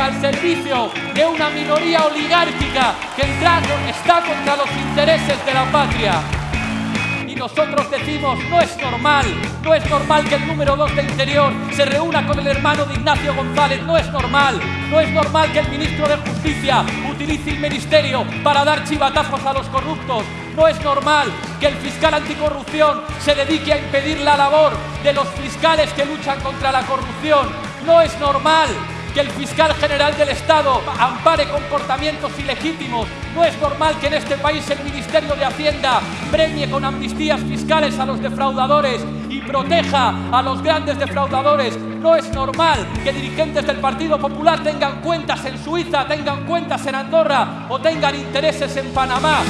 al servicio de una minoría oligárquica que está contra los intereses de la patria. Y nosotros decimos, no es normal, no es normal que el número 2 de Interior se reúna con el hermano de Ignacio González, no es normal, no es normal que el ministro de Justicia utilice el ministerio para dar chivatazos a los corruptos, no es normal que el fiscal anticorrupción se dedique a impedir la labor de los fiscales que luchan contra la corrupción, no es normal que el fiscal general del Estado ampare comportamientos ilegítimos. No es normal que en este país el Ministerio de Hacienda premie con amnistías fiscales a los defraudadores y proteja a los grandes defraudadores. No es normal que dirigentes del Partido Popular tengan cuentas en Suiza, tengan cuentas en Andorra o tengan intereses en Panamá.